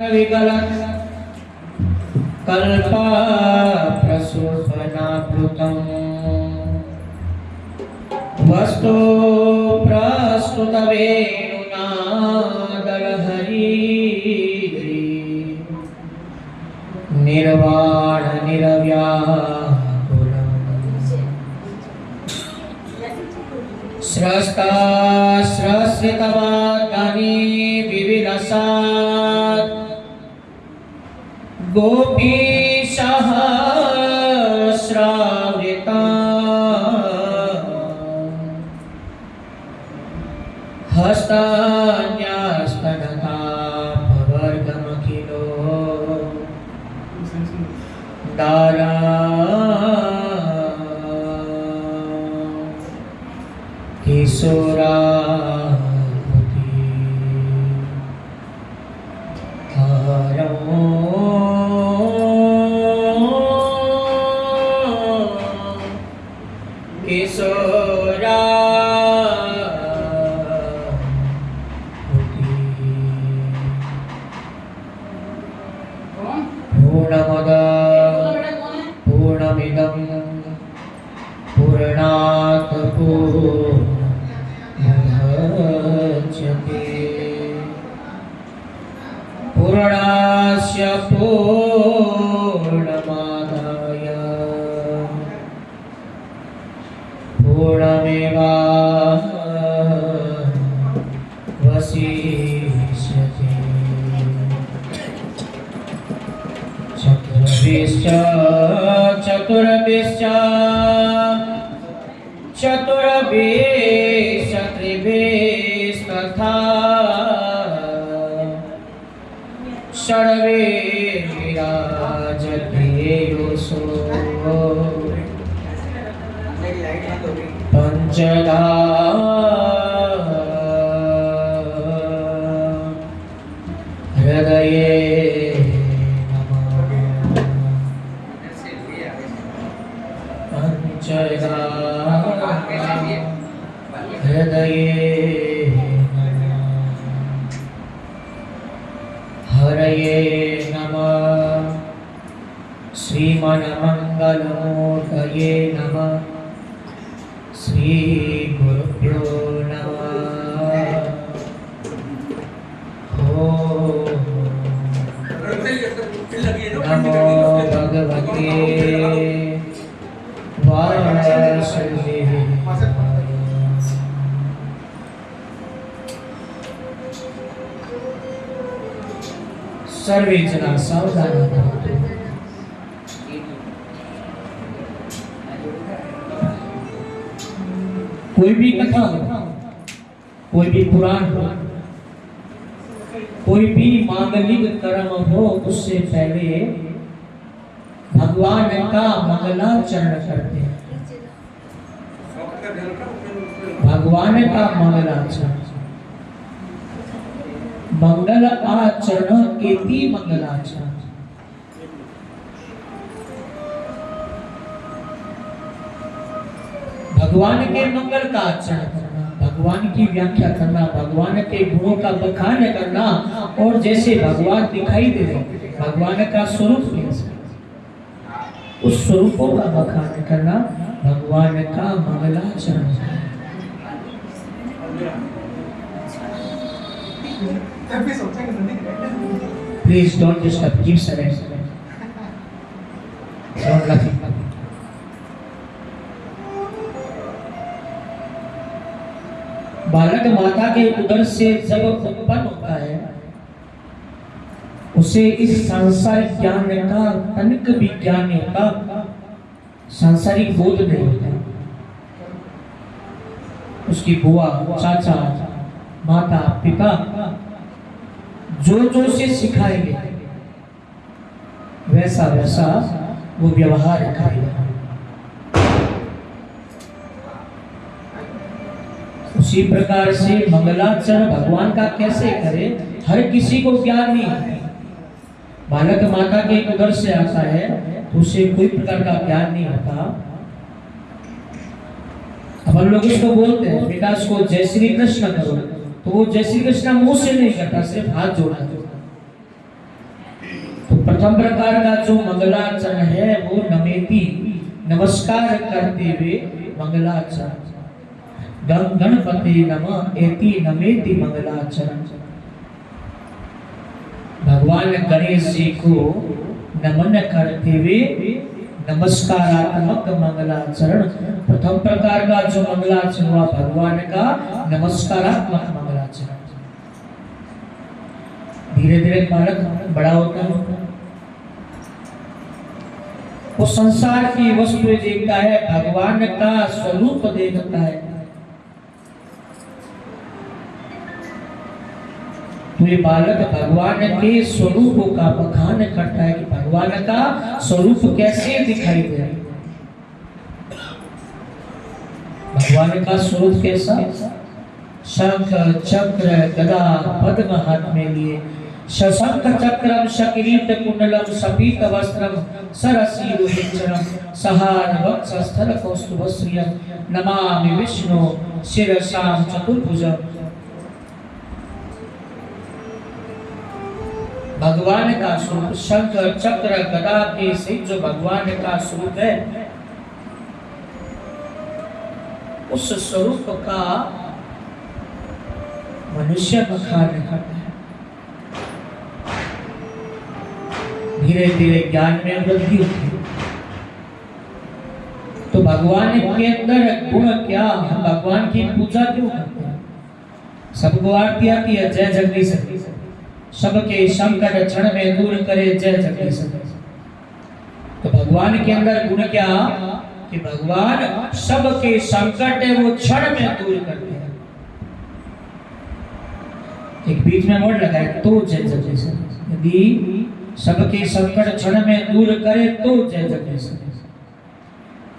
विगलत् कल्पा प्रसूपनाप्लुतम् वस्तु प्रस्तुतवेणुनादलहरी निर्वाण स्रस्ता स्रस्रितवादानि विविलसात् गोपीशः श्रावृता सर्वे जना सावधान कोई भी कथा हो कोई भी पुराण हो कोई भी मांगलिक कर्म हो उससे पहले भगवान का मंगलाचरण करते हैं। भगवान का मंगलाचरण। मंगल आचरण इति मंगलाचरण भगवान के मंगल का आचरण करना, भगवान की व्याख्या करना भगवान के गुणों का बखान करना, और जैसे भगवान दिखाई दे भगवान का स्वरूप उस स्वरूपों का बखान करना भगवान का मंगलाचरण है Please don't disturb. Keep silent. Don't laughing. बालक माता के उदर से जब उत्पन्न होता है, उसे इस सांसारिक ज्ञान का तनिक भी ज्ञान नहीं होता सांसारिक बोध नहीं होता उसकी बुआ, चाचा, माता, पिता जो जो से सिखाएँगे। वैसा वैसा वो व्यवहार करेगा। उसी प्रकार से मंगलाचरण भगवान का कैसे करे, हर किसी को ज्ञान नहीं बालक माता के उदर से आता है तो उसे कोई प्रकार का ज्ञान नहीं होता। अब हम लोग इसको बोलते हैं, बेटा इसको जय श्री कृष्ण करो। तो वो जय श्री कृष्ण मुँह से नहीं करता, सिर्फ़ हाथ जोड़ा तो प्रथम प्रकार का जो मंगलाचरण है, वो नमेति, नमस्कार करते हुए मंगलाचरण। गणपति नम, एति नमेति मंगलाचरण। भगवान गणेश जी को नमन करते हुए नमस्कारात्मक मंगलाचरण, प्रथम प्रकार का जो मंगलाचरण हुआ, भगवान का नमस्कारात्मक धीरे धीरे बालक बड़ा होता है। वो संसार की वस्तु देखता है, भगवान का स्वरूप देखता है। तो ये बालक भगवान के स्वरूप का बखान करता है कि भगवान का स्वरूप कैसे दिखाई दे भगवान का स्वरूप कैसा? शंख, चक्र, गदा, पद्म हाथ में लिए। शशंख चक्रम शकिरीट कुंडलम सपीत वस्त्रम सरसी सरसीरुहिंचरम सहान वक्षस्थल कौस्तुभश्रियम नमामि विष्णु शिरसाम चतुर्भुजम भगवान का स्वरूप शंख, चक्र गदा के से जो भगवान का स्वरूप है। उस स्वरूप का मनुष्य बखान करता है धीरे धीरे ज्ञान में वृद्धि होती तो भगवान के अंदर गुण क्या हम भगवान की पूजा क्यों करते हैं? सबको आरती आती है, जय जगदीश सबके संकट क्षण में दूर करे, जय जगदीश तो भगवान के अंदर गुण क्या? कि भगवान सबके संकट है, वो क्षण में दूर करते हैं। एक बीच में वर्ड लगा है तो जय जगदीश यदि सबके संकट क्षण में दूर करे तो जय जगदीश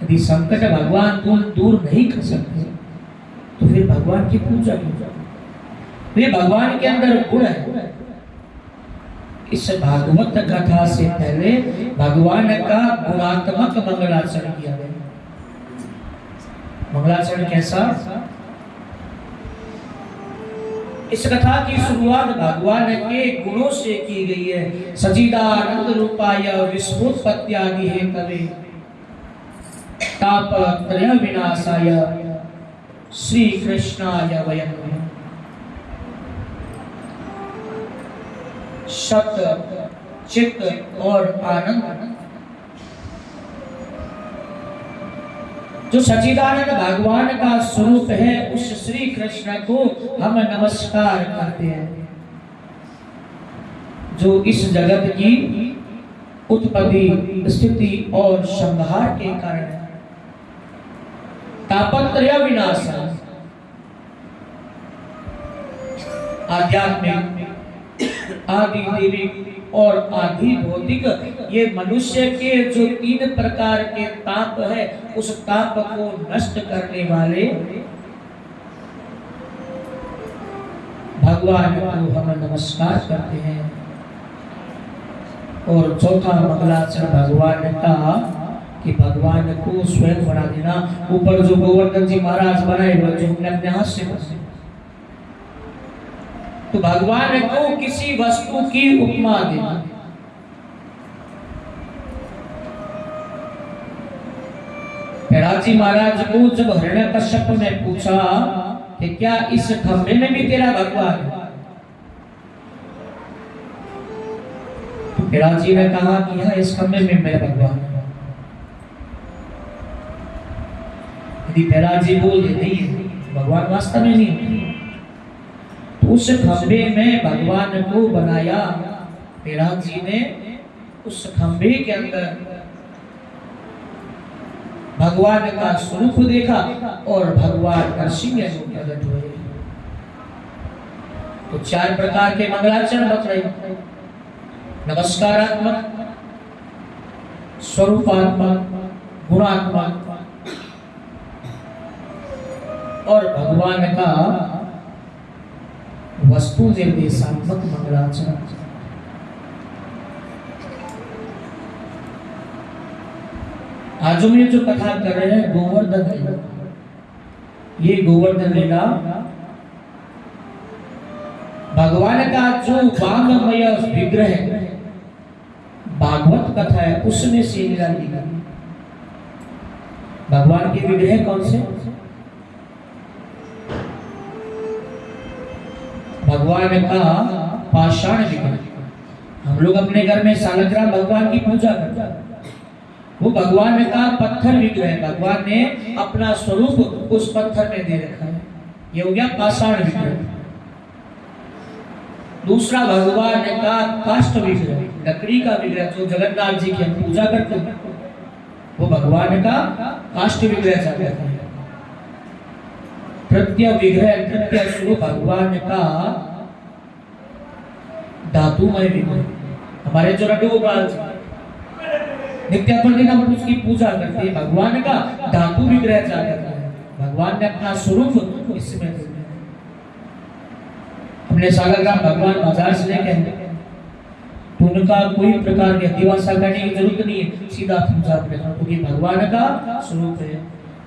यदि संकट भगवान दूर दूर नहीं कर सकते तो फिर भगवान की पूजा क्यों तो ये भगवान के अंदर गुण है। इस भागवत कथा से पहले भगवान का गुणात्मक मंगलाचरण किया गया। मंगलाचरण कैसा? इस कथा की शुरुआत भगवान के गुणों से की गई है। सचिदानंद रूपाय विश्वोत्पत्त्यादि है कवे। तापत्रय विनाशाय श्री कृष्णाय वयम। सत चित्त और आनंद। जो सचिदानंद भगवान का स्वरूप है, उस श्री कृष्ण को हम नमस्कार करते हैं। जो इस जगत की उत्पत्ति, स्थिति और संहार के कारण तापत्रय विनाश आध्यात्मिक, आदि देवी और आदि भौतिक। ये मनुष्य के जो तीन प्रकार के ताप है, उस ताप को नष्ट करने वाले भगवान को हम नमस्कार करते हैं। और चौथा मंगलाचरण भगवान का, कि भगवान को स्वयं बना देना। ऊपर जो गोवर्धन जी महाराज बनाए जो हमने अपने हाथ से तो भगवान को किसी वस्तु की उपमा देना महाराज को जब हृदय कश्यप ने पूछा कि क्या इस खंभे में भी तेरा भगवान है? तो जी ने कहा कि हाँ इस खंभे में मेरा भगवान है। यदि जी बोल दे नहीं भगवान वास्तव में नहीं उस खंबे में भगवान को बनाया। मेहराज जी ने उस खंबे के अंदर भगवान का स्वरूप देखा और भगवान नरसिंह प्रकट हुए तो चार प्रकार के मंगलाचरण बत रहे नमस्कारात्मक, स्वरूपात्मक, गुणात्मक और भगवान का वस्तु निर्देशात्मक मंगलाचरण आज हम ये जो कथा कर रहे हैं, गोवर्धन लीला ये गोवर्धन लीला भगवान का जो वांगमय विग्रह भागवत कथा है, उसमें से लीला भगवान के विग्रह कौन से? भगवान का पाषाण विग्रह हम लोग अपने घर में सालग्राम भगवान की पूजा करते हैं। वो भगवान का पत्थर विग्रह भगवान ने अपना स्वरूप उस पत्थर में दे रखा है। ये हो गया पाषाण विग्रह। दूसरा भगवान का काष्ट विग्रह, लकड़ी का विग्रह जो जगन्नाथ जी की हम पूजा करते हैं। वो भगवान का काष्ट विग्रह जाता है। तृतीय विग्रह तृतीय स्वरूप भगवान का धातुमय विग्रह हमारे जो लड्डू गोपाल जी नित्य प्रतिदिन हम उसकी पूजा करते हैं, भगवान का धातु विग्रह जाता है। भगवान ने अपना स्वरूप इसमें हमने सागरग्राम भगवान बाज़ार से लेके आए। तो उनका कोई प्रकार की अधिवासा करने की ज़रूरत नहीं है। सीधा पूजा अपने क्योंकि भगवान का स्वरूप है।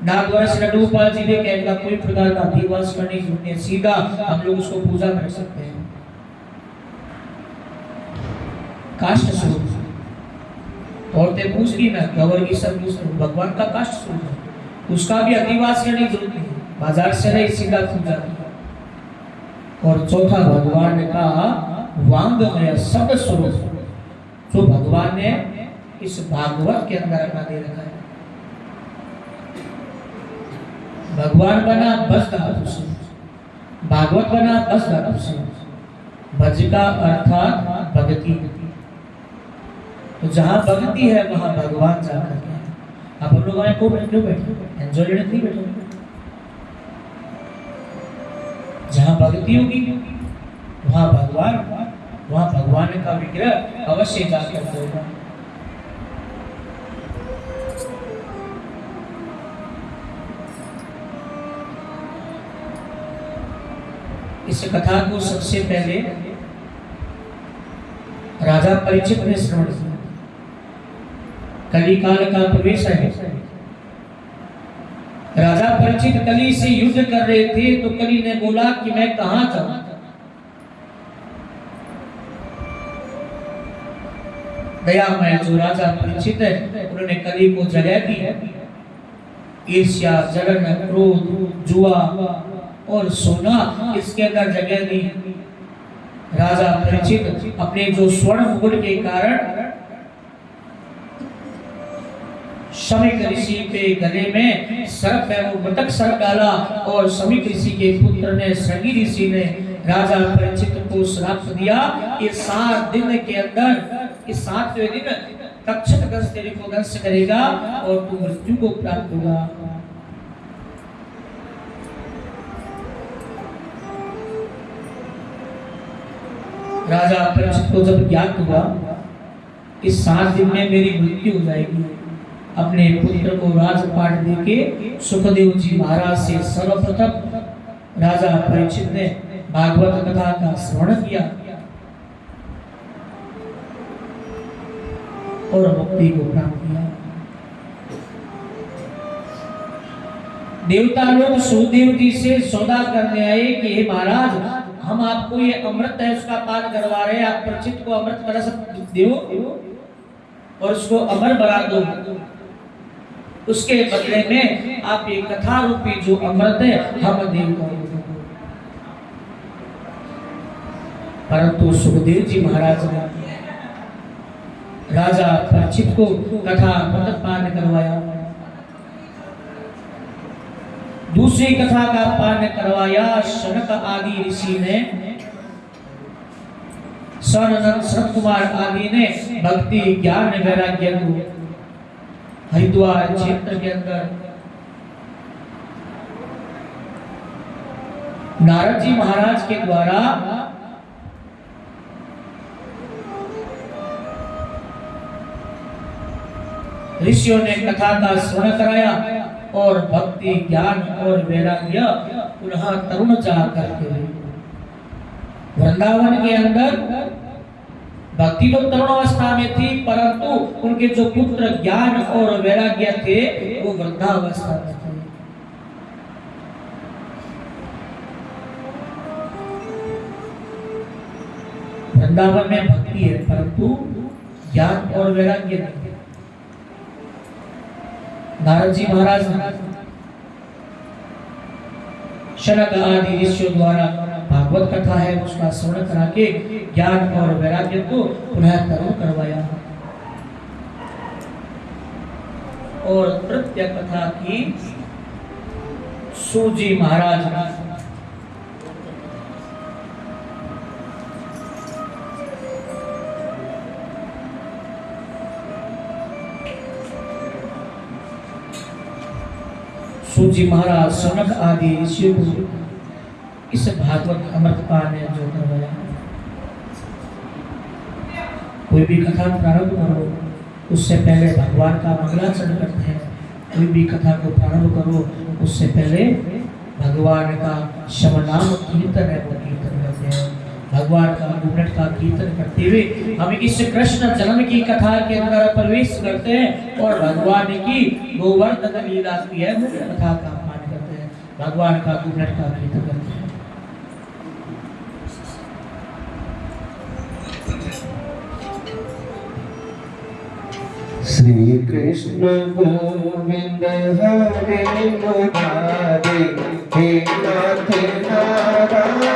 नागवर्ष लड्डूपाल जी ने कह का कोई प्रकार का अधिवास करने की ज़रूरत नहीं है सीधा हम लोग उसको पूजा कर सकते हैं। काष्ट स्वरूप। औरतें पूछती ना गवर की सब भगवान का काष्ट स्वरूप है। उसका भी अधिवास करने की ज़रूरत नहीं। बाज़ार से नहीं सीधा पूजा और चौथा, भगवान का वांगमय शब्द स्वरूप। जो भगवान ने इस भागवत के अंदर अपना दे रखा है। भगवान बना बस धातु से भागवत बना बस धातु से भज का अर्थात भक्ति तो जहाँ भक्ति है, वहाँ भगवान जाकर के आप हम लोग आए को बैठे बैठे। एंजॉय लेने नहीं बैठे। जहाँ भक्ति होगी, वहाँ भगवान वहाँ भगवान का विग्रह अवश्य जाकर होगा। इस कथा को सबसे पहले राजा परिचित ने श्रवण किया। कली काल का प्रवेश है। राजा परिचित कली से युद्ध कर रहे थे तो कली ने बोला कि मैं कहाँ जाऊँ? दयामय जो राजा परिचित है, उन्होंने कली को जगह दी। है ईर्ष्या, जलन, क्रोध, जुआ और सोना इसके अंदर जगह दी राजा परिचित अपने जो स्वर्ण मुकुट के कारण शमिक ऋषि के गले में सर्प है, वो मटक सर्प डाला और शमिक ऋषि के पुत्र ने संगी ऋषि ने राजा परिचित को श्राप दिया। कि सात दिन के अंदर, इस सातवें दिन तक्षक दस तेरे को दंश करेगा और तू मृत्यु को प्राप्त होगा। राजा परीक्षित को जब ज्ञात हुआ इस सात दिन में मेरी मृत्यु हो जाएगी, अपने पुत्र को राजपाट देके सुखदेव जी महाराज से सर्वप्रथम राजा परीक्षित ने भागवत कथा का श्रवण किया और मुक्ति को प्राप्त किया। देवता लोग सुखदेव जी से सौदा करने आए कि हे महाराज हम आपको ये अमृत है, उसका पान करवा रहे हैं। आप प्रचित को अमृत सकते हो और उसको अमर बना दो। उसके बदले में आप ये कथा रूपी जो अमृत है, हम देवता परंतु सुखदेव जी महाराज ने राजा परीक्षित को कथा अमृत पान करवाया। दूसरी कथा का पान करवाया, शनक आदि ऋषि ने। सत कुमार आदि ने भक्ति, ज्ञान, वैराग्य हरिद्वार क्षेत्र के अंदर। नारद जी महाराज के द्वारा ऋषियों ने कथा का स्मरण कराया। और भक्ति, ज्ञान और वैराग्य पुनः तरुण चार करते करके वृंदावन के अंदर भक्ति तो तरुण अवस्था में थी, परंतु उनके जो पुत्र ज्ञान और वैराग्य थे, वो वृद्धावस्था में थे। वृंदावन में भक्ति है, परंतु ज्ञान और वैराग्य नहीं। जी महाराज, शनक आदि ऋषियों द्वारा भागवत कथा है, उसका स्वर्ण करा के ज्ञान और वैराग्य को पुनः तरुण करवाया। और नृत्य कथा की सूजी महाराज सूजी महाराज, सनक आदि ऋषियों इस भागवत अमृतपा ने जो करवाया। कोई भी कथा प्रारंभ करो, उससे पहले भगवान का मंगलाचरण करते हैं। कोई भी कथा को प्रारंभ करो, उससे पहले भगवान का शवनाम कीर्तन है, वो कीर्तन करते हैं। भगवान का गुणट का कीर्तन करते हुए हम इस कृष्ण जन्म की कथा के अंदर प्रवेश करते हैं और भगवान की गोवर्धन लीला की है कथा का पाठ करते हैं। भगवान का गुणट का कीर्तन करते हैं। श्री कृष्ण गोविंद हरे मुरारे हे नाथ नारायण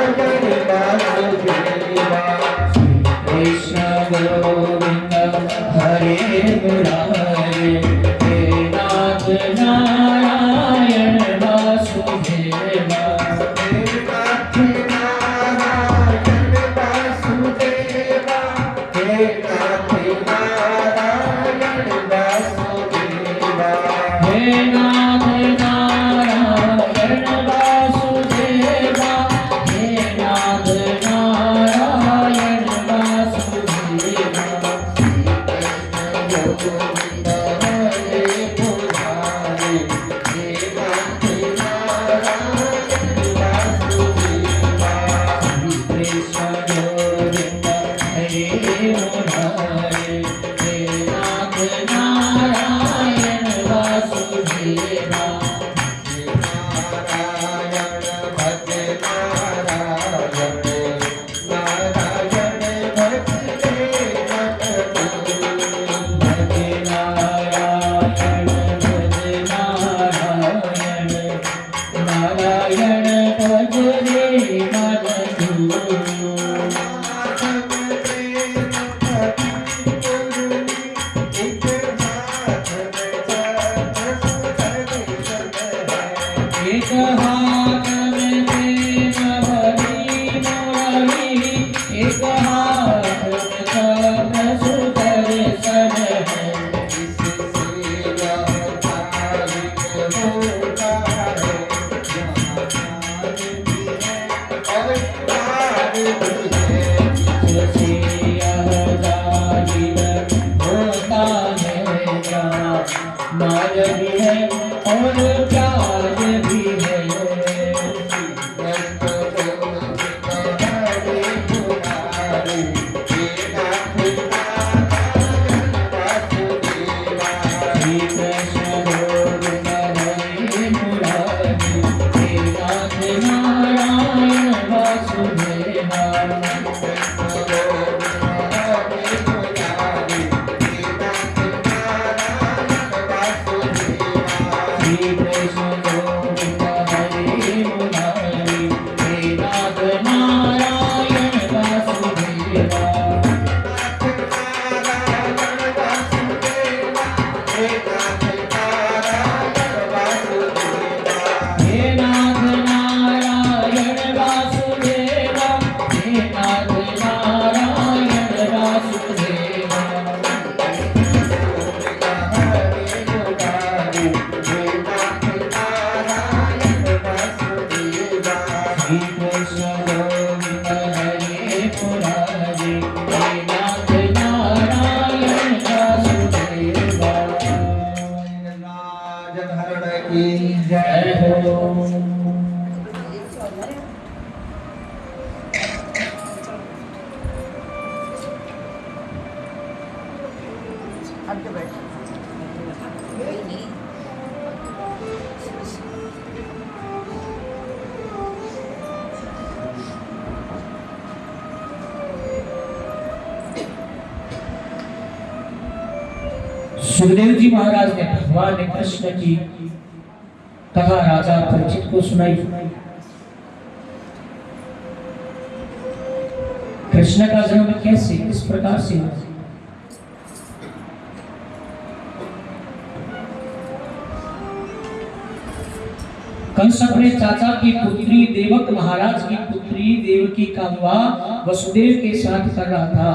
वसुदेव के साथ कर रहा था।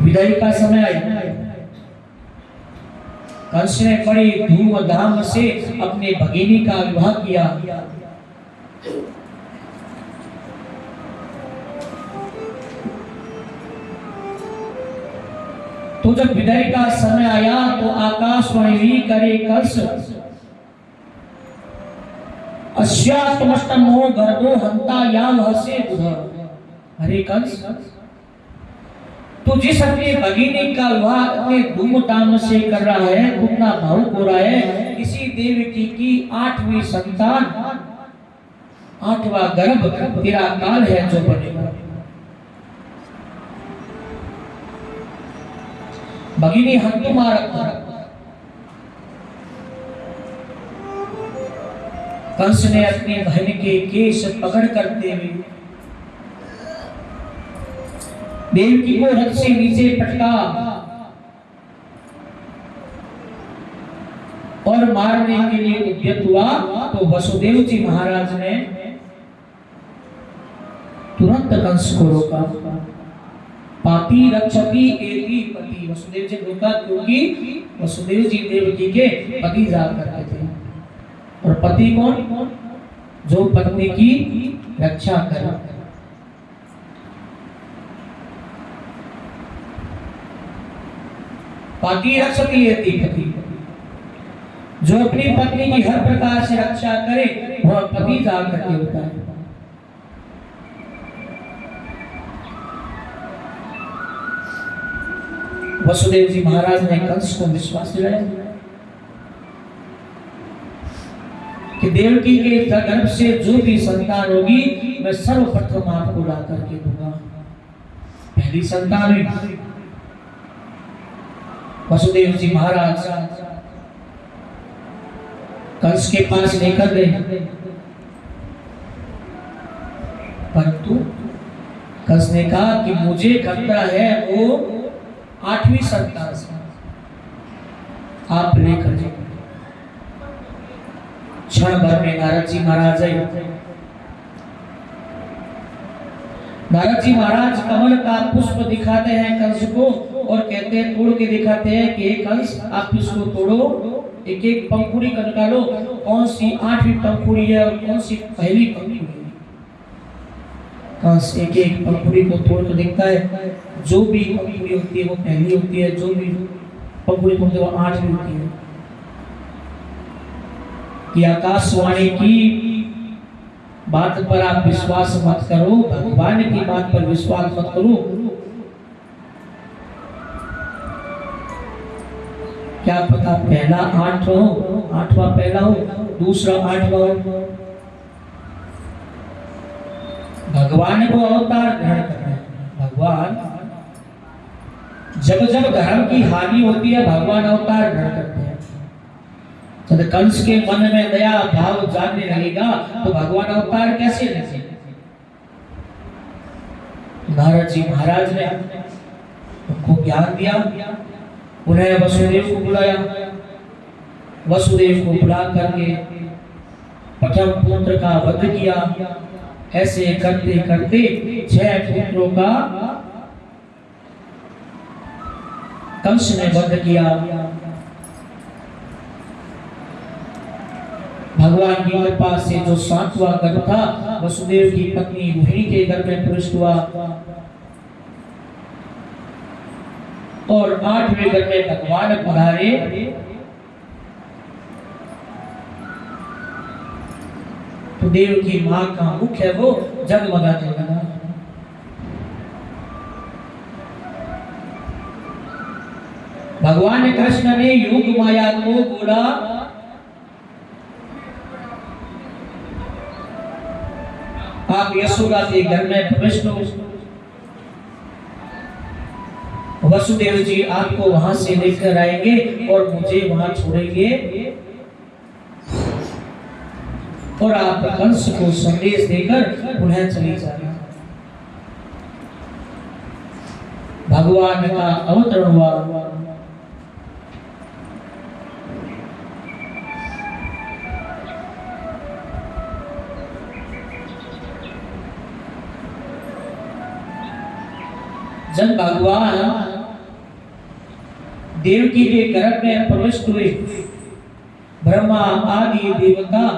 विदाई का समय आया। कंस ने बड़ी धूमधाम से अपने भगिनी का विवाह किया। तो जब विदाई का समय आया तो आकाशवाणी करे, कंस अस्यात्मष्टमो गर्दो हंता, याम, हसे हरे कंस तो जिस अपने भगिनी का विवाह अपने धूमधाम से कर रहा है उतना भावुक हो रहा है, किसी देवकी की आठवीं संतान, आठवां गर्भ तेरा काल है जो बनेगा। भगिनी हंतु मारक कंस ने अपनी बहन के केश पकड़ करते हुए देवकी को रथ से नीचे पटका और मारने के लिए उद्यत हुआ तो वसुदेव जी महाराज ने तुरंत कंस को रोका। पाती रक्षती एति पति। वसुदेव जी रोका क्योंकि वसुदेव जी देवकी के पति जा करते थे। और पति कौन? जो पत्नी की रक्षा करे। पाती रक्षती पति। जो अपनी पत्नी की हर प्रकार से रक्षा करे, वह पति जा करके होता है। वसुदेव जी महाराज ने कंस को विश्वास दिलाया। कि देवकी के गर्भ से जो भी संतान होगी, मैं सर्वप्रथम आपको ला करके दूँगा। पहली संतान वसुदेव जी महाराज, कंस के पास लेकर गए। परंतु कंस ने कहा कि मुझे खतरा है वो आठवीं संतान से। आप लेकर जाइए। क्षण भर में नारद जी महाराज आए। नारद जी महाराज कमल का पुष्प दिखाते हैं कंस को और कहते हैं, तोड़ के दिखाते हैं कि कंस, आप इसको तोड़ो। एक एक पंखुड़ी का निकालो। कौन सी आठवीं पंखुड़ी है और कौन सी पहली पंखुड़ी है? कंस एक एक पंखुड़ी को तोड़ कर देखता है। जो भी पंखुड़ी होती है, वो पहली होती है। जो भी पंखुड़ी को आठवीं होती है। कि आकाशवाणी की बात पर आप विश्वास मत करो, भगवान की बात पर विश्वास मत करो। क्या पता पहला आठ हो, आठवां पहला हो, दूसरा आठवां हो। भगवान को अवतार ग्रहण करना है। भगवान, जब जब धर्म की हानि होती है, भगवान अवतार ग्रहण करते जब कंस के मन में दया भाव जानने लगेगा तो भगवान अवतार कैसे लेंगे? नारद जी महाराज ने उनको ज्ञान दिया। उन्हें वसुदेव को बुलाया। वसुदेव को बुला करके प्रथम पुत्र का वध किया। ऐसे करते करते छह पुत्रों का कंस ने वध किया। भगवान की कृपा से जो सातवां गर्भ था वसुदेव की पत्नी रोहिणी के गर्भ में प्रविष्ट हुआ। और आठवें गर्भ में भगवान पधारे। तो देव की माँ का मुख है वो जगमगाने लगा भगवान कृष्ण ने योग माया को बोला आप यशोदा के घर में प्रविष्ट हो वसुदेव जी आपको वहाँ से लेकर आएँगे और मुझे वहाँ छोड़ेंगे। और आप कंस को संदेश देकर पुनः चले जाना भगवान का अवतरण हुआ। जब भगवान देवकी के गर्भ में प्रविष्ट हुए, ब्रह्मा, आदि, देवता,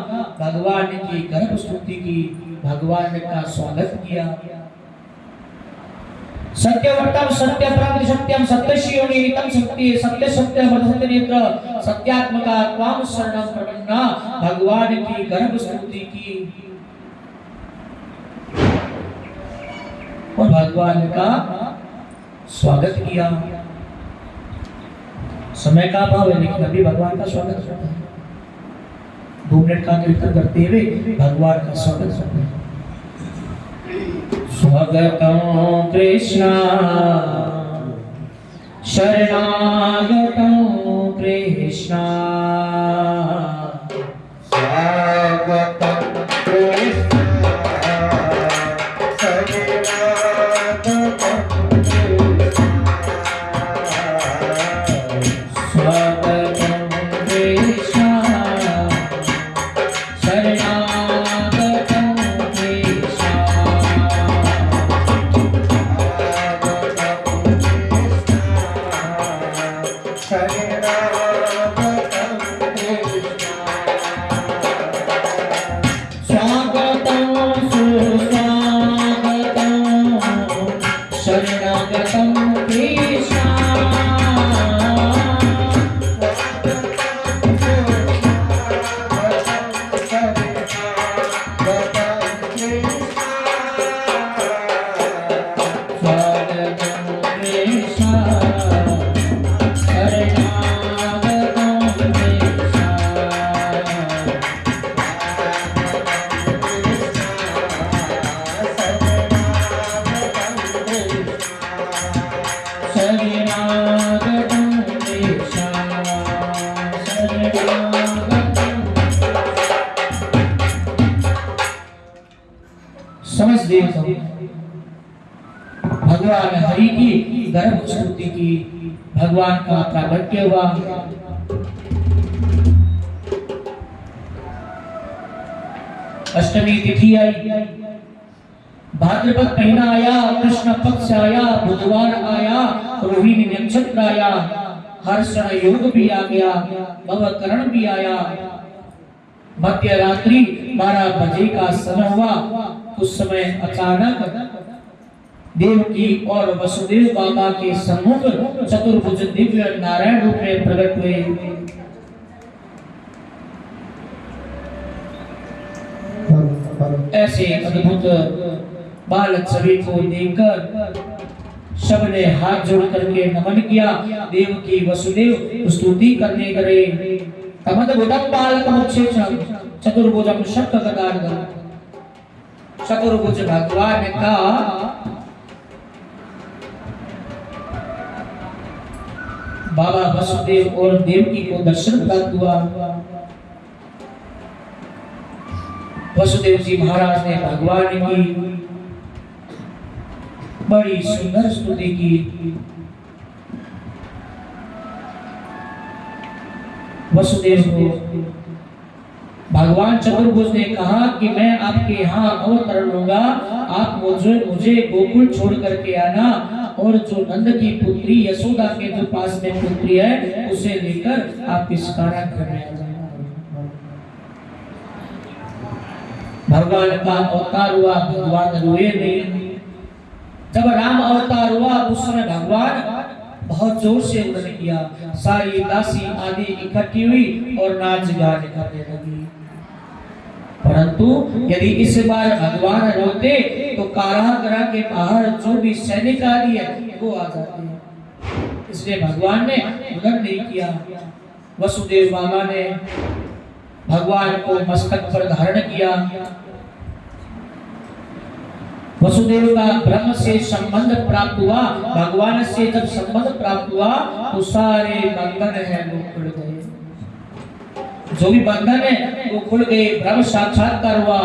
भगवान की गर्भ स्तुति की, भगवान का स्वागत किया। सत्यवतम सत्य प्राप्ति सत्यम सत्यशियोनि नितम सत्य सत्य सत्य मधुसत्य नेत्र, सत्यात्मका त्वाम शरणम प्रपन्ना, भगवान की गर्भ स्तुति की। और भगवान का स्वागत किया। समय का अभाव है, लेकिन अभी भगवान का स्वागत करते हैं। दो मिनट का कीर्तन करते हुए भगवान का स्वागत करते हैं। स्वागतम कृष्ण। शरणागतम कृष्ण। स्वागतं गया भवकरण भी आया। मध्य रात्रि बारह बजे का समय हुआ। उस समय अचानक देवकी और वसुदेव बाबा के सम्मुख चतुर्भुज दिव्य नारायण रूप में प्रकट हुए। ऐसे अद्भुत बालक छवि को देखकर सबने हाथ जोड़ करके नमन किया। देव की वसुदेव, स्तुति करने करे। तमद तमद्भुतम बालकमुच्छेषम चतुर्भुजम शक्त गदार्धम चतुर्भुज भगवान का। बाबा वसुदेव और देवकी को दर्शन प्राप्त हुआ। वसुदेव जी महाराज ने भगवान की बड़ी सुंदर स्तुति की। वसुदेव को भगवान चतुर्भुज ने कहा कि मैं आपके यहाँ अवतरण लूँगा। आप मुझे मुझे गोकुल छोड़ करके आना और जो नंद की पुत्री, यशोदा के जो पास में पुत्री है, उसे लेकर आप इस आ जाना भगवान का अवतार हुआ, भगवान रोए नहीं। जब राम अवतार हुआ उस समय भगवान बहुत ज़ोर से उन्होंने किया। सारी दासी आदि इकट्ठी हुई और नाच गान करने लगी। परंतु यदि इस बार भगवान रोते तो कारागृह के बाहर जो भी सैनिक आदि है, वो आ जाते इसलिए भगवान ने उधर नहीं किया। वसुदेव बाबा ने भगवान को मस्तक पर धारण किया। वसुदेव का ब्रह्म से संबंध प्राप्त हुआ भगवान से जब संबंध प्राप्त हुआ तो सारे बंधन है वो खुल गए। जो भी बंधन है, वो खुल गए, ब्रह्म साक्षात्कार हुआ।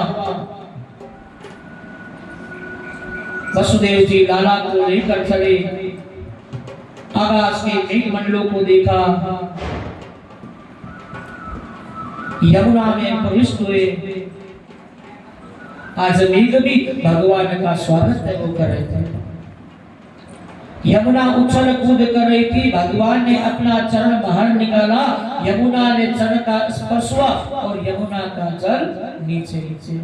वसुदेव जी लाला को लेकर चले। आकाश के मेघ मंडलों को देखा। यमुना में प्रविष्ट हुए। आज मेघ भी भगवान का स्वागत है वो कर रहे थे। यमुना उछल कूद कर रही थी, भगवान ने अपना चरण बाहर निकाला, यमुना ने चरण का स्पर्श हुआ और यमुना का जल नीचे नीचे।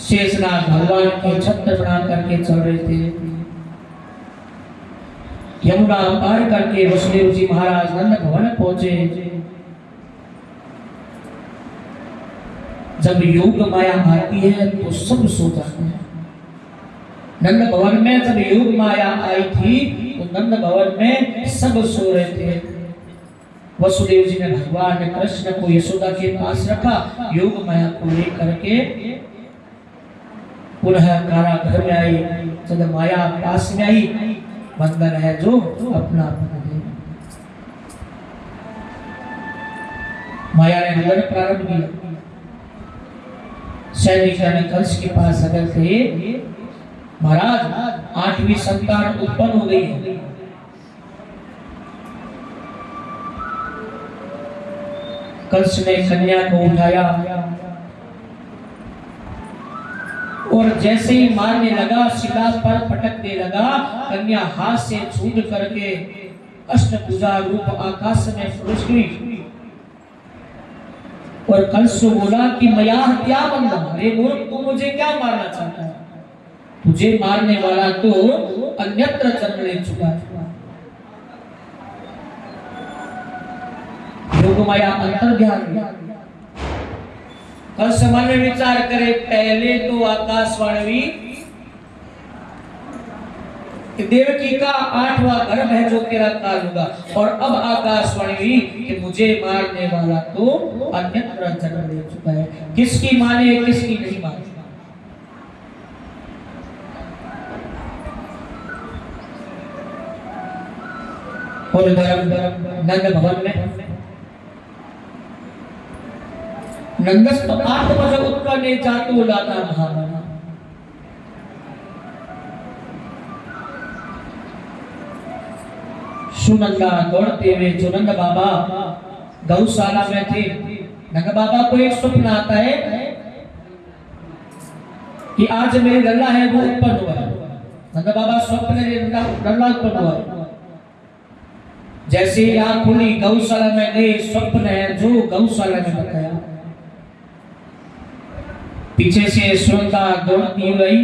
शेषनाग भगवान के छत्र बना करके चल रहे थे। यमुना पार करके वसुदेव जी महाराज नंद भवन पहुँचे। जब योग माया आती है तो सब सो जाते हैं। नंद भवन में जब योग माया आई थी तो नंद भवन में सब सो रहे थे। वसुदेव जी ने भगवान कृष्ण को यशोदा के पास रखा, योग माया को लेकर के पुनः कारागृह में आई। जब माया पास में आई बंधन है जो अपना अपना दे। माया ने हलन प्रारंभ किया। ने कंस के पास अगर थे, महाराज, आठवीं संतान उत्पन्न हो गई है। कंस ने कन्या को उठाया और जैसे ही मारने लगा शिला पर पटकने लगा, कन्या हाथ से छूट करके अष्टभुजा रूप आकाश में गई और कंस बोला कि मया क्या बनना अरे मूर्ख तू मुझे क्या मारना चाहता है? तुझे मारने वाला तो अन्यत्र जन्म ले चुका माया अंतर ध्यान कंस मन में विचार करे, पहले तो आकाशवाणी कि देवकी का आठवां गर्भ है जो तेरा काल होगा। और अब आकाशवाणी हुई कि मुझे मारने वाला तो अन्यत्र जन्म ले चुका है। किसकी माने, किसकी नहीं माने? नंद भवन में। नंदस आत्मज उत्पन्न जातो लाता महामना। सुनंदा दौड़ते हुए जो नंद बाबा, गौशाला में थे। नंद बाबा को एक स्वप्न आता है कि आज मेरे लल्ला है, वो उत्पन्न हुआ है। नंद बाबा स्वप्न लल्ला उत्पन्न हुआ है। जैसे ही आँख खुली, गौशाला में गए स्वप्न है, जो गौशाला में बताया। पीछे से सुनता दौड़ती हुई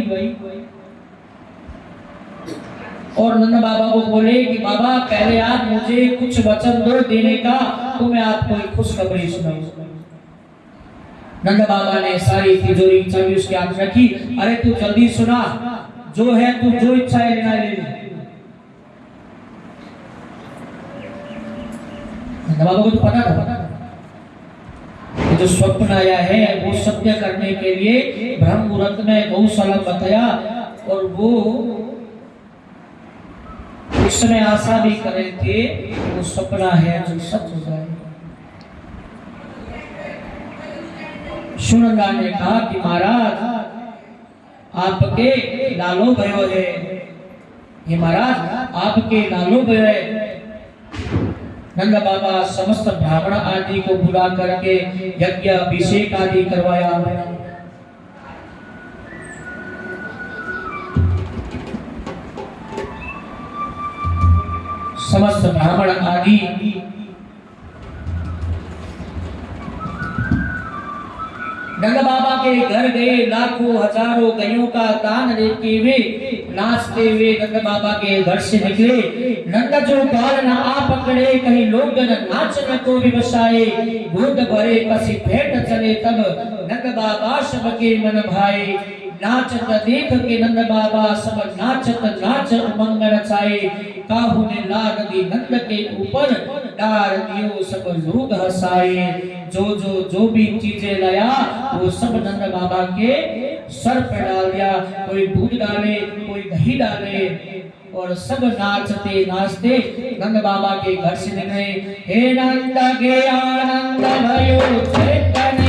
और नंद बाबा को बोले कि बाबा, पहले आप मुझे कुछ वचन दो देने का तो मैं आपको एक खुशखबरी सुनाऊं। नंद बाबा ने सारी तिजोरी चाबी उसके हाथ रखी। अरे तू जल्दी सुना, जो है तू जो इच्छा है लेना ले। नंद बाबा को तो पता था। जो स्वप्न आया है, वो सत्य करने के लिए ब्रह्म मुहूर्त में गौशाला बताया, और वो उस समय आशा भी कर थे वो सपना है, जो सच हो जाए। सुनंदा ने कहा कि महाराज, आपके लालो भयो है ये महाराज, आपके लालो भयो है नंद बाबा समस्त ब्राह्मण आदि को बुला करके यज्ञ, अभिषेक आदि करवाया। समस्त ब्राह्मण आदि। नंद बाबा के घर गए, लाखों, हज़ारों गैयों का दान देते हुए नाचते हुए नंद बाबा के घर से निकले। नंद जो बाल न आ पकड़े कहीं लोग नाच न को भी बसाए। गोद भरे कसी भेंट चले तब नंद बाबा सबके मन भाए। नाचत देख के नंद बाबा सब नाचत नाच उमंग रचाए काहू ने लाग दी नंद के ऊपर डार दियो सब लोग हंसाए जो जो जो भी चीज़ें लाया वो सब नंद बाबा के सर्प डाल दिया कोई दूध डाले कोई दही डाले और सब नाचते नाचते नंद बाबा के घर से निकले हे नंद के आनंद भयो चैतन्य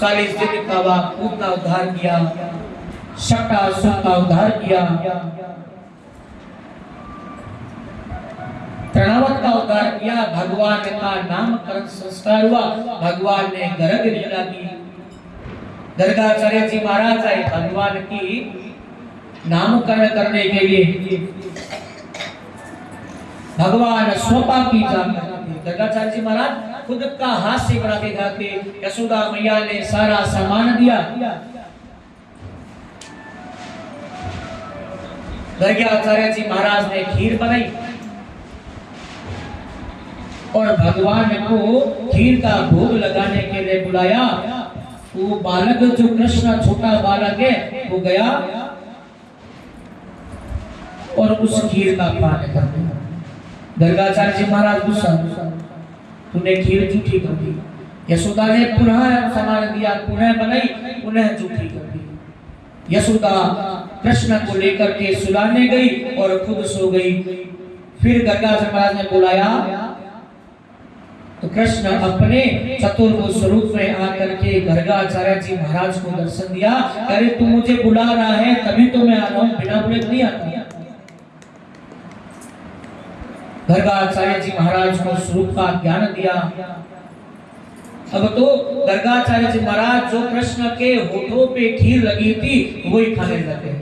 चालीस दिन का बाद खूब उद्धार किया शक्टा सुख का उद्धार किया। प्रणावत का उद्धार किया, भगवान का नामकरण संस्कार हुआ, भगवान ने गर्ग लीला की। गर्गाचार्य जी महाराज आए, भगवान की नामकरण करने के लिए। भगवान स्वपा की जाकर गर्गाचार्य जी महाराज खुद का हाथ से बनाते गाते, यशोदा मैया ने सारा सामान दिया। गर्गाचार्य जी महाराज ने खीर बनाई और भगवान को खीर का भोग लगाने के लिए बुलाया। वो बालक, जो कृष्ण छोटा बालक है, वो गया और उस खीर का पान कर दिया गर्गाचार्य जी महाराज गुस्सा तूने खीर झूठी कर दी यशोदा ने पुनः सामान दिया, पुनः बनाई पुनः झूठी कर दी यशोदा कृष्ण को लेकर के सुलाने गई और खुद सो गई। फिर गर्गाचार्य महाराज ने बुलाया। तो कृष्ण अपने चतुर्भुज स्वरूप में आकर के गर्गाचार्य जी महाराज को दर्शन दिया। अरे तू मुझे बुला रहा है, तभी तो मैं आ रहा हूँ, बिना बुले नहीं आता। गर्गाचार्य जी महाराज को स्वरूप का ज्ञान दिया। अब तो गर्गाचार्य जी महाराज जो कृष्ण के होठों पे खीर लगी थी वही खाने लगे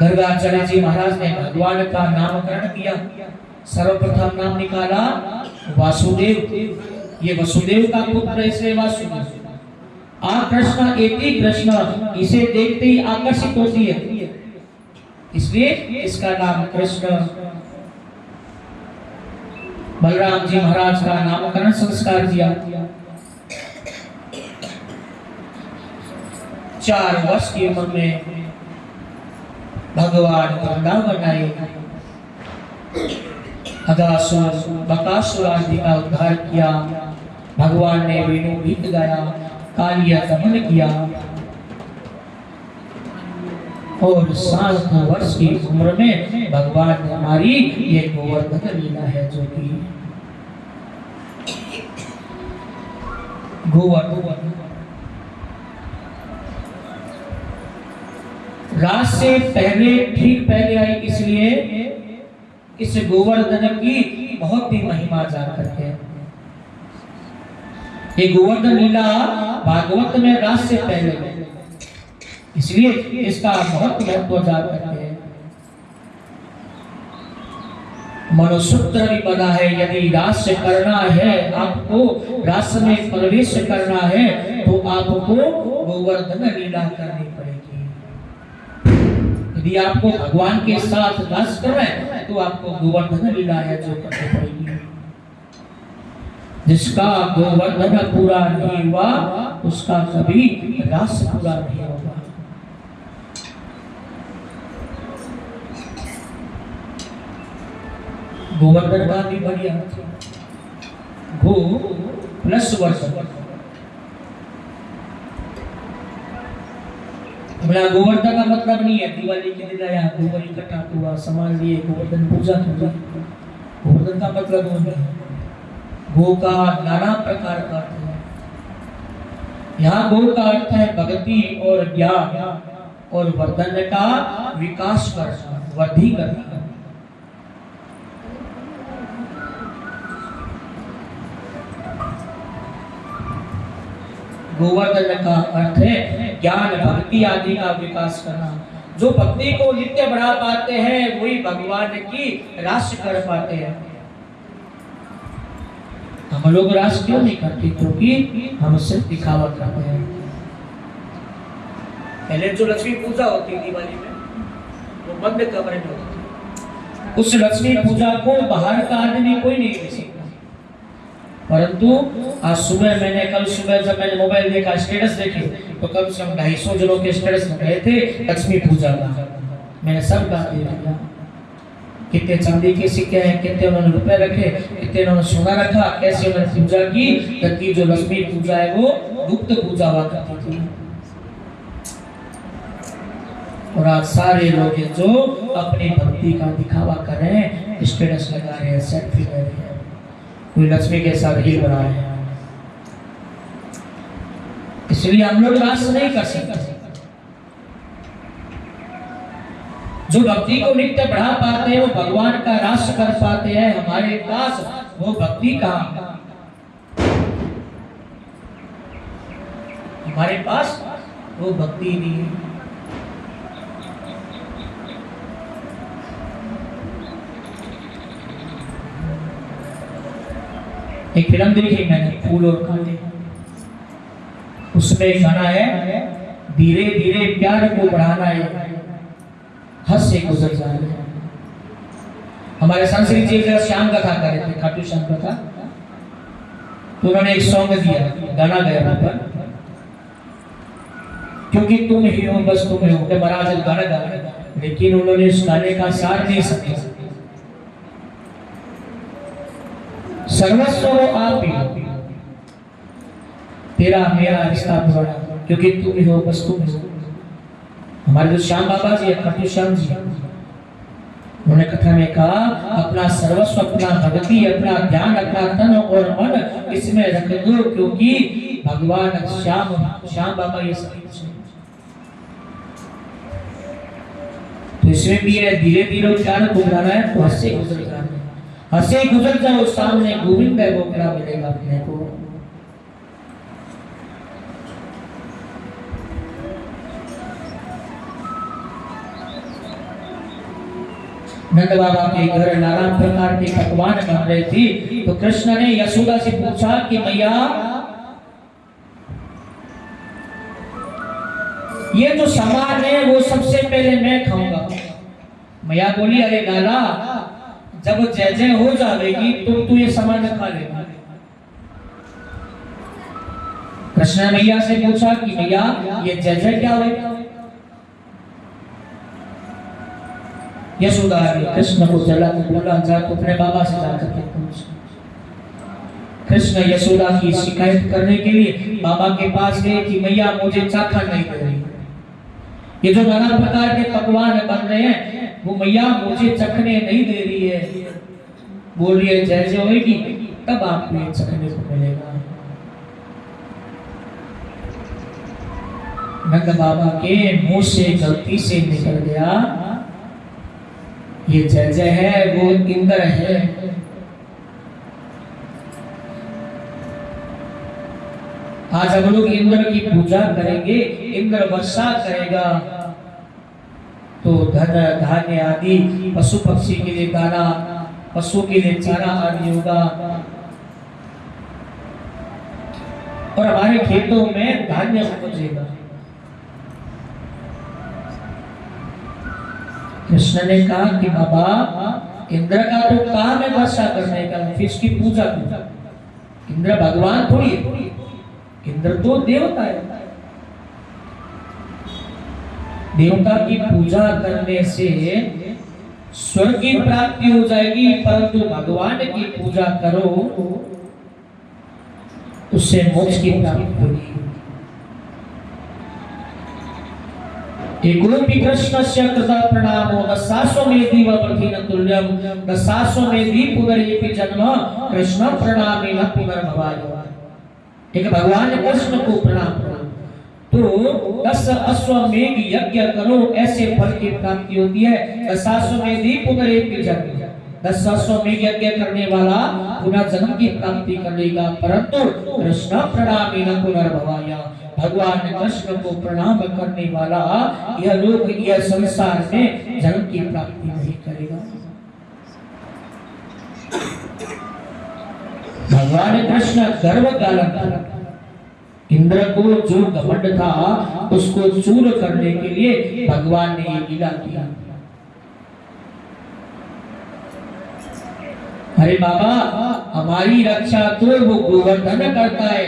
गर्गाचार्य जी महाराज ने भगवान का नामकरण किया, सर्वप्रथम नाम निकाला, वासुदेव। ये वसुदेव का पुत्र इसलिए वासुदेव। आ कृष्ण, एक ही कृष्ण, इसे देखते ही आकर्षित होती है। इसलिए इसका नाम कृष्ण बलराम जी महाराज का नामकरण संस्कार किया। चार वर्ष की उम्र में भगवान वृंदावन आए। अगासुर बकासुर आदि का उद्धार किया। भगवान ने वेणु गीत गाया, कालिया दमन किया। और सात वर्ष की उम्र में भगवान ने हमारी ये गोवर्धन लीला है जो कि गोवर्धन। रात से पहले, ठीक पहले आई, इसलिए इस गोवर्धन की बहुत ही महिमा जान करते हैं ये गोवर्धन लीला भागवत में रात से पहले इसलिए इसका बहुत महत्व जान हैं। मनुसूत्र भी बना है, यदि रास करना है, आपको रास में प्रवेश करना है तो आपको गोवर्धन लीला करनी पड़ेगी। यदि आपको भगवान के साथ रास करना है तो आपको गोवर्धन लीला है जो करनी पड़ेगी। जिसका गोवर्धन पूरा नहीं हुआ, उसका कभी रास पूरा नहीं होगा गोवर्धन का भी बढ़िया गो प्लस वर्धन बोला गोवर्धन का मतलब नहीं है दिवाली के दिन आया गोबर इकट्ठा हुआ सामान लिए गोवर्धन पूजा की गोवर्धन का मतलब नहीं है गो का नाना प्रकार का अर्थ है यहाँ गो का अर्थ है भक्ति और ज्ञान और वर्धन का विकास करना वृद्धि करना गोवर्धन का अर्थ है ज्ञान, भक्ति आदि का विकास करना। जो भक्ति को नित्य बढ़ा पाते हैं, वही भगवान की राशि कर पाते हैं। हम लोग रास क्यों नहीं करते? क्योंकि हम सिर्फ़ दिखावा करते हैं। पहले जो लक्ष्मी पूजा होती दिवाली में, वो बंद कमरे में होती उस लक्ष्मी पूजा को बाहर का आदमी कोई नहीं सकता। परंतु, आज सुबह मैंने, कल सुबह जब मैंने मोबाइल देखा स्टेटस देखे तो कम से कम ढाई सौ जनों के स्टेटस गए थे लक्ष्मी पूजा का मैंने सब का दिया कितने चांदी के सिक्के हैं, कितने उन्होंने रुपए रखे, कितने उन्होंने सोना रखा, कैसे उन्होंने पूजा की जबकि जो लक्ष्मी पूजा है वो गुप्त पूजा हुआ करती थी। और आज सारे लोग जो अपनी भक्ति का दिखावा कर रहे हैं स्टेटस लगा रहे हैं सेल्फी ले रहे हैं। लक्ष्मी के साथ रहे हैं। इसलिए हम लोग रास नहीं कर सकते। जो भक्ति को नित्य बढ़ा पाते हैं, वो भगवान का रास कर पाते हैं, हमारे पास वो भक्ति कहाँ? हमारे पास वो भक्ति नहीं है। एक फ़िल्म देखी मैंने, फूल और कांटे उसमें गाना है, धीरे धीरे प्यार को बढ़ाना है। हद से गुजर जाना है। हमारे संस्कृत जी जरा श्याम कथा कर रहे थे, खाटू श्याम कथा। तो उन्होंने एक सॉन्ग दिया, गाना गया वहाँ पर। क्योंकि तुम ही हो, बस तुम ही हो महाराज गाना गा लेकिन उन्होंने उस गाने का सार नहीं समझा। सर्वस्व वो आप ही तेरा मेरा रिश्ता पुराना क्योंकि तुम ही हो बस तुम ही हो हमारे जो श्याम बाबा जी है खट्टू श्याम जी, उन्होंने कथा में कहा, अपना सर्वस्व, अपना भक्ति, अपना ध्यान अपना तन और मन इसमें रख दो, क्योंकि भगवान श्याम श्याम बाबा ये सब तो इसमें भी है धीरे धीरे को बढ़ाना है तो हंसे गुजर जाना है। हंसे गुजर जाओ, सामने गोविंद है, वो क्या मिलेगा अपने को। नंद बाबा के घर नाना प्रकार के पकवान बन रहे थे तो कृष्ण ने यशोदा से पूछा कि मैया, ये जो सामान है, वो सबसे पहले मैं खाऊँगा। मैया बोली, अरे लाला जब जय जय हो जाएगी तो तू ये सामान खा लेगा कृष्ण मैया से पूछा कि मैया, ये जय जय क्या होगा यशोदा कृष्ण को जला बोला, जा तो अपने बाबा से जाकर के पूछ। कृष्ण यशोदा की शिकायत करने के लिए बाबा के पास गए कि मैया मुझे चाखा नहीं दे रही। ये जो नाना प्रकार के पकवान बन रहे हैं वो मैया मुझे चखने नहीं दे रही है। बोल रही है जैसे होगी तब आपको ये चखने को मिलेगा। नंद बाबा के मुँह से गलती से निकल गया। ये जय जय है, वो इंद्र है। आज हम लोग इंद्र की पूजा करेंगे। इंद्र वर्षा करेगा। तो धन, धान्य आदि, पशु पक्षी के लिए दाना, पशु के लिए चारा आदि होगा। और हमारे खेतों में धान्य उपजेगा कृष्ण ने कहा कि बाबा, इंद्र का तो काम है वर्षा करने का? फिर इसकी पूजा इंद्र भगवान थोड़ी है। इंद्र तो देवता है। देवता की पूजा करने से स्वर्ग की प्राप्ति हो जाएगी, परंतु भगवान की पूजा करो, उससे मोक्ष की प्राप्ति होगी। दशाश्वमेधि पुनरेपि जन्म, कृष्ण भगवान कृष्ण को प्रणाम तो दस अश्वमेघ यज्ञ करो, ऐसे फल की प्राप्ति होती है। दशाश्वमेधि पुनरेपि जन्म दस अश्वमेघ यज्ञ करने वाला पुनः जन्म की प्राप्ति करेगा परंतु कृष्ण प्रणामेन पुनर्भवाय। भगवान कृष्ण को प्रणाम करने वाला यह लोग यह संसार में जन्म की प्राप्ति नहीं करेगा। भगवान कृष्ण गर्व गालन इंद्र को जो घमंड था, उसको चूर करने के लिए भगवान ने ये लीला किया अरे बाबा, हमारी रक्षा तो वो गोवर्धन करता है।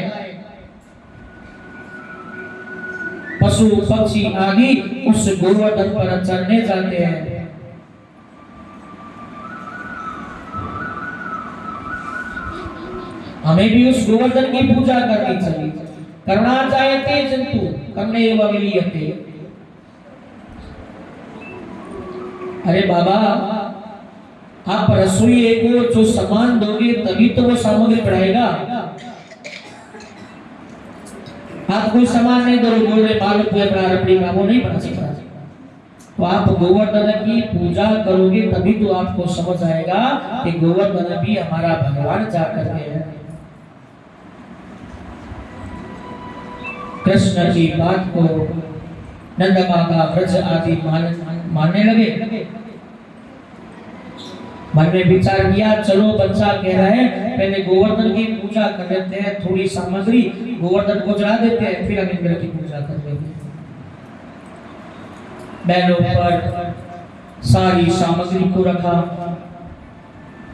पशु, पक्षी आदि उस गोवर्धन पर चढ़ने जाते हैं। हमें भी उस गोवर्धन की पूजा करनी चाहिए। करना चाहते जंतु, करने एवं अरे बाबा, आप रसोई को जो सामान दोगे, तभी तो वो सामग्री बढ़ाएगा। आप कोई सामान नहीं दो बोल रहे बाल पूरे प्रारंभिक का वो नहीं बना सकता। तो आप गोवर्धन की पूजा करोगे, तभी तो आपको समझ आएगा कि गोवर्धन भी हमारा भगवान जा करके है। कृष्ण की बात को नंद माता व्रज आदि मान, मानने लगे। मन में विचार किया, चलो बच्चा कह रहे हैं पहले गोवर्धन की पूजा कर लेते हैं, थोड़ी सामग्री गोवर्धन को चढ़ा देते हैं, फिर हम की पूजा कर हैं। बैलों पर सारी सामग्री को रखा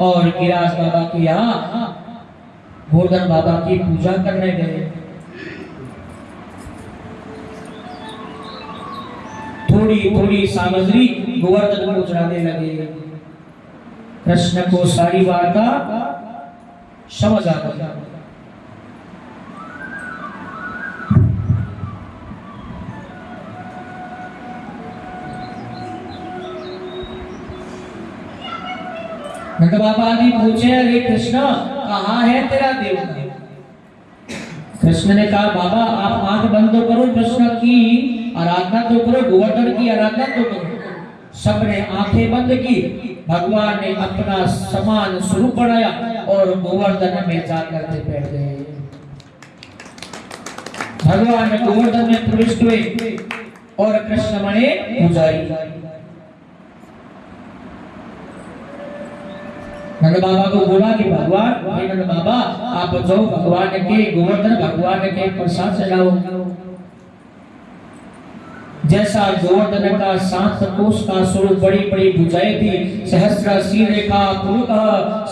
और गिराज बाबा के यहाँ गोवर्धन बाबा की पूजा करने गए। थोड़ी थोड़ी सामग्री गोवर्धन को चढ़ाने लगे। कृष्ण को सारी वार्ता समझ आ गया नंद बाबा ने पूछे, अरे कृष्ण, कहाँ है तेरा देवता कृष्ण ने कहा, बाबा, आप आँख बंद करो कृष्ण की आराधना तो करो, गोवर्धन की आराधना तो करो। सबने आँखें बंद की, भगवान ने अपना समान स्वरूप बनाया और गोवर्धन में जाकर के बैठ गए। भगवान गोवर्धन में प्रविष्ट हुए और कृष्ण बने पुजारी। नंद बाबा को बोला कि भगवान नंद बाबा, आप जाओ, भगवान के गोवर्धन, भगवान के प्रसाद चढ़ाओ जैसा गोवर्धन का सात कोष का स्वरूप बड़ी बड़ी भुजाएँ थी। सहस्र शीर रेखा पुरुष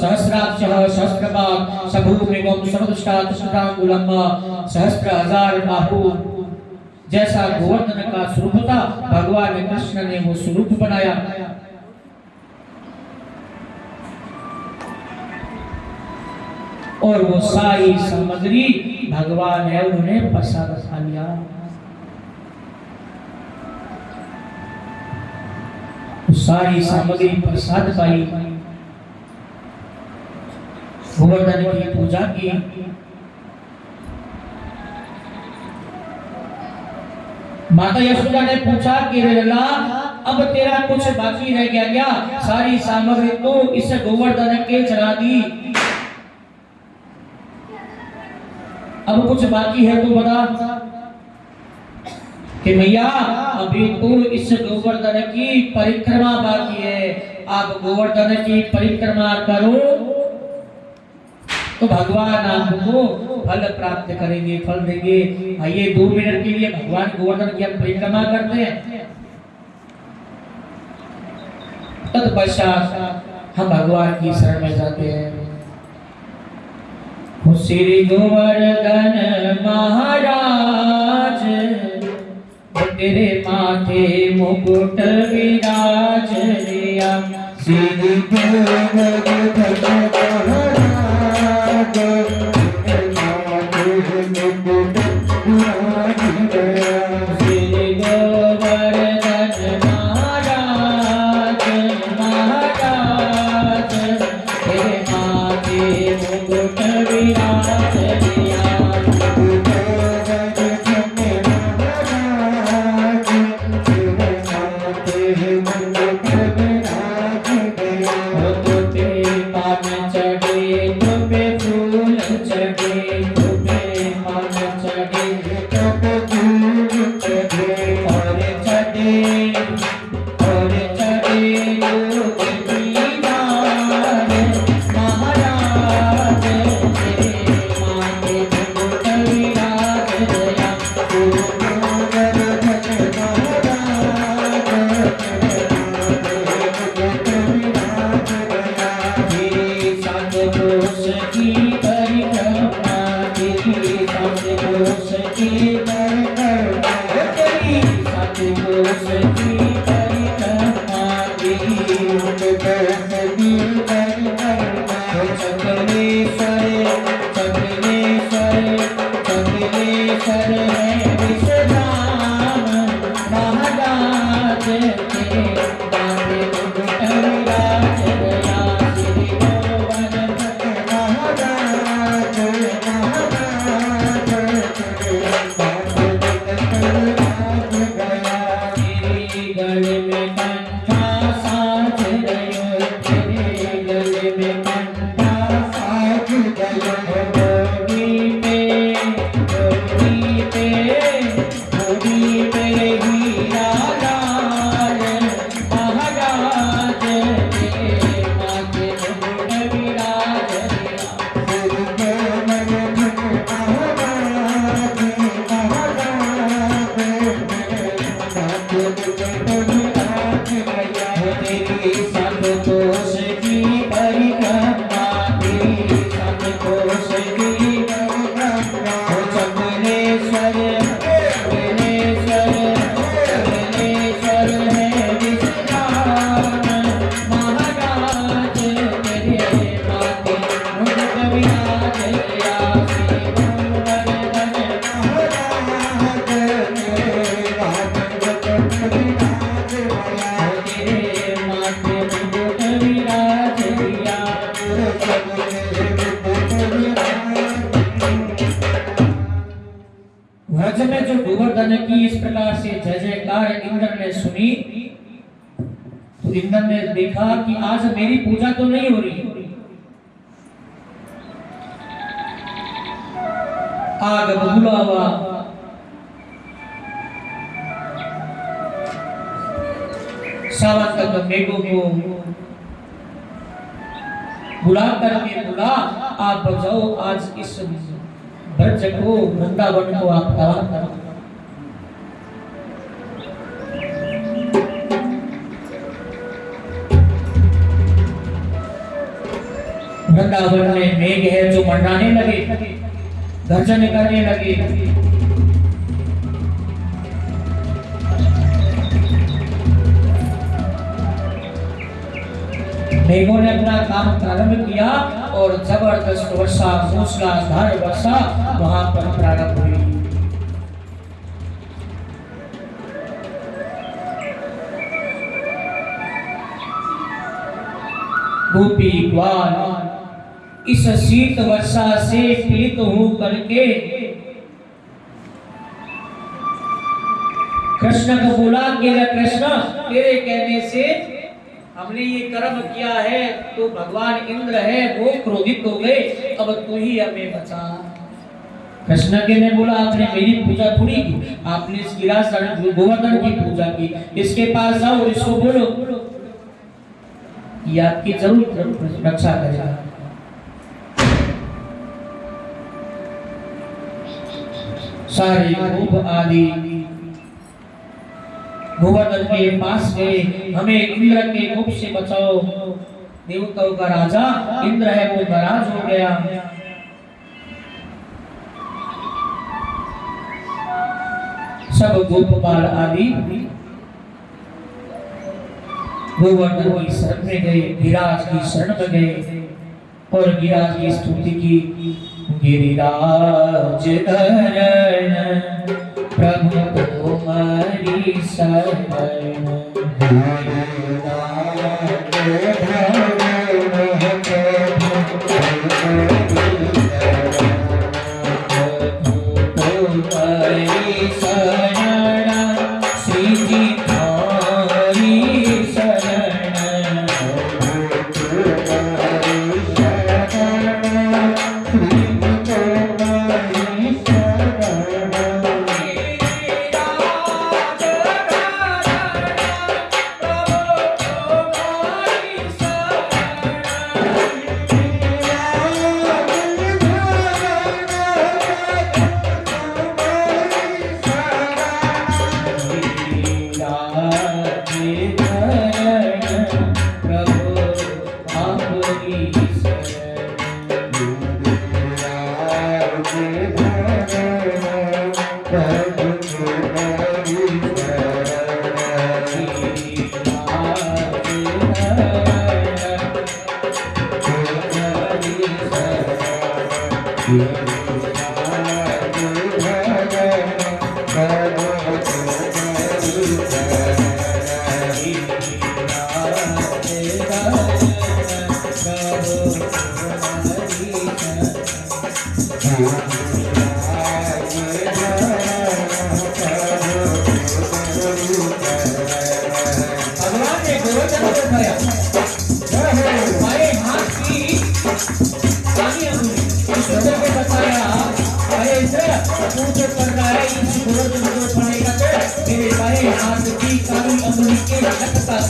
सहस्राक्ष सहस्रपाक सबूमिगम सर्वदृष्टा कृष्णांगुलम सहस्र हज़ार बाहु जैसा गोवर्धन का स्वरूप था भगवान कृष्ण ने वो स्वरूप बनाया। और वो सारी सामग्री भगवान है उन्होंने प्रसाद खा लिया वो सारी सामग्री प्रसाद पाई। गोवर्धन की पूजा की। माता यशोदा ने पूछा कि लला अब तेरा कुछ बाकी रह गया क्या? सारी सामग्री तो इस गोवर्धन के चढ़ा दी। अब कुछ बाकी है तो बता। कि भैया, अभी तो इस गोवर्धन की परिक्रमा बाकी है। आप गोवर्धन की परिक्रमा करो। तो भगवान आपको फल प्राप्त करेंगे, फल देंगे। आइए, दो मिनट के लिए भगवान गोवर्धन की परिक्रमा करते हैं। तत्पश्चात हम भगवान की शरण में जाते हैं। श्री गोवर्धन महाराज। तेरे माथे मुकुट विराज लिया श्री भगत भज मंडाने लगे। गर्जन करने लगे। मेघों ने अपना काम प्रारंभ किया और ज़बरदस्त वर्षा मूसलाधार वर्षा वहाँ पर प्रारंभ हुई। गोपी ग्वाल इस शीत वर्षा से पीड़ित हो करके कृष्ण को बोला, कि कृष्ण, तेरे कहने से हमने ये कर्म किया है तो भगवान इंद्र है, वो क्रोधित हो गए, अब तू ही हमें बचा। कृष्ण के ने बोला, आपने मेरी पूजा थोड़ी की, आपने गोवर्धन की पूजा की, इसके पास जाओ इसको बोलो। ये आपकी ज़रूर रक्षा करेगा। सारे गोप आदि। गोवर्धन के पास गए हमें इंद्र के कोप से बचाओ। देवताओं का राजा इंद्र है, वो नाराज़ हो गया। सब गोपपाल आदि गोवर्धन की शरण में गए, गिराज की शरण में गए और गिराज की स्तुति की। गिरिराज धरण प्रभु तुम्हारी शरण। तुम्हारी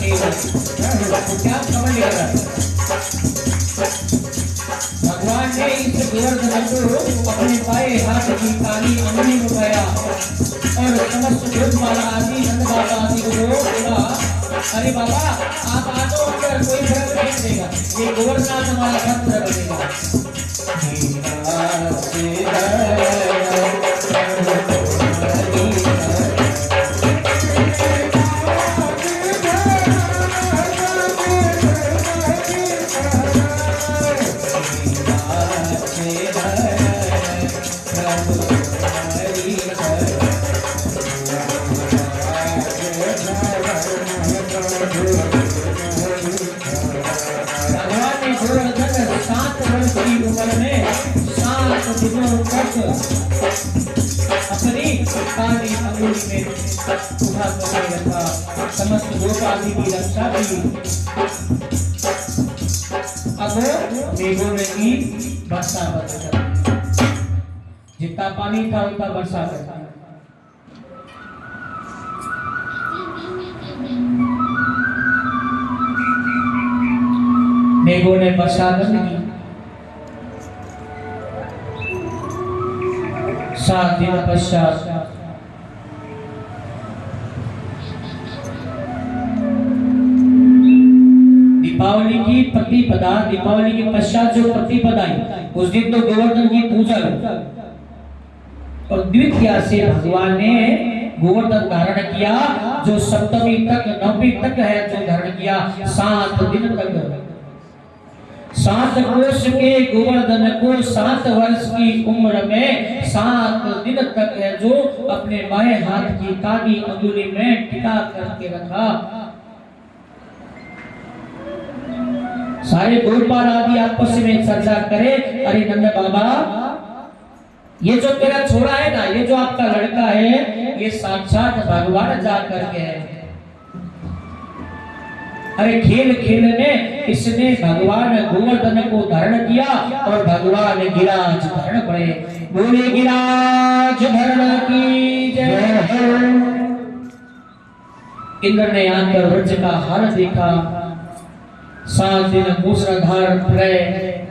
तो क्या समझ लेगा भगवान ने इस गोवर्धन को अपने बाएँ हाथ की काली अंगुली में और समस्त माला आदि नंद बाबा आदि को बोला, अरे बाबा, आप आ तो अंदर कोई फ़र्क नहीं पड़ेगा। ये गोवर्धन हमारा सब फ़र्क भगवान की रक्षा की अब मेघों ने की वर्षा बरसा जितना पानी था, उतना वर्षा बरसा मेघों ने वर्षा सात दिन पश्चात उस दिन तो गोवर्धन की पूजा और द्वितीया से भगवान ने गोवर्धन धारण किया, जो सप्तमी तक, नवमी तक है, जो धारण किया, सात दिन तक। सात कोष के गोवर्धन को सात वर्ष की उम्र में सात दिन तक है, जो अपने बाएँ हाथ की काली अंगुली में टिका करके रखा। सारे गोपाल आदि आपस में चर्चा करे। अरे नंद बाबा ये जो तेरा छोरा है ना ये जो आपका लड़का है ये साक्षात भगवान जा करके है। अरे खेल खेल में इसने भगवान गोवर्धन को धारण किया और भगवान गिराज धारण पड़े। बोले गिराज धारण की जय। इंद्र ने आकर व्रज का हाल देखा। सात दिन मूसलाधार प्रलय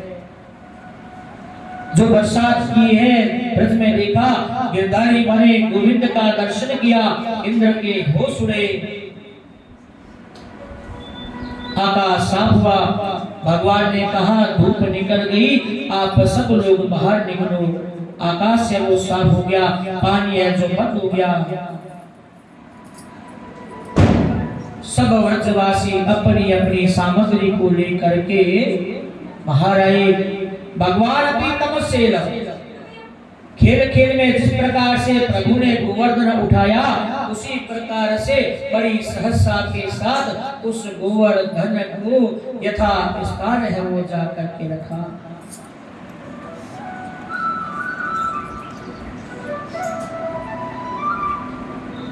जो बरसात की है, ब्रज में देखा, गिरधारी बने, गोविंद का दर्शन किया, इंद्र के होश उड़े। आकाश साफ़ हुआ, भगवान ने कहा, धूप निकल गई, आप सब लोग बाहर निकलो। आकाश से वो साफ़ हो गया, पानी है जो बंद हो गया। सब व्रजवासी अपनी अपनी सामग्री को लेकर के महाराज भगवान भी तमसेल खेल खेल में जिस प्रकार से प्रभु ने गोवर्धन उठाया, उसी प्रकार से बड़ी सहसा के साथ उस गोवर्धन को यथा स्थान है वो जा करके रखा।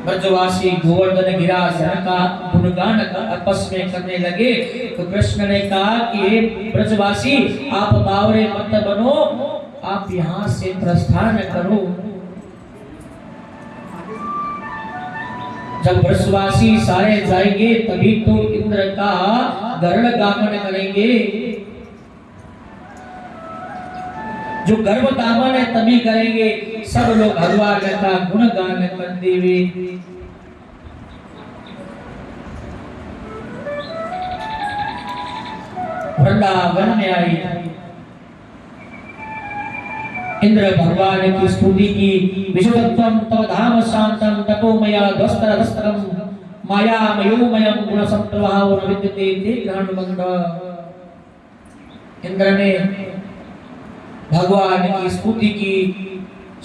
ब्रजवासी गोवर्धन गिराधन का गुणगान का आपस में करने लगे। तो कृष्ण ने कहा कि ब्रजवासी, आप बावरे मत बनो, आप यहाँ से प्रस्थान करो। जब ब्रजवासी सारे जाएँगे, तभी तो इंद्र का गरुड़ गामन करेंगे। जो गर्भ दामन है, तभी करेंगे। सब लोग भगवान का गुणगान कर देवे वृंदावन में आई इंद्र भगवान की स्तुति की विश्वत्वम तव धाम शांतम तपोमया ध्वस्तर धस्त्रम माया मयोमयम गुण संप्रभाव न विद्यते ते ग्रहण इंद्र ने भगवान की स्तुति की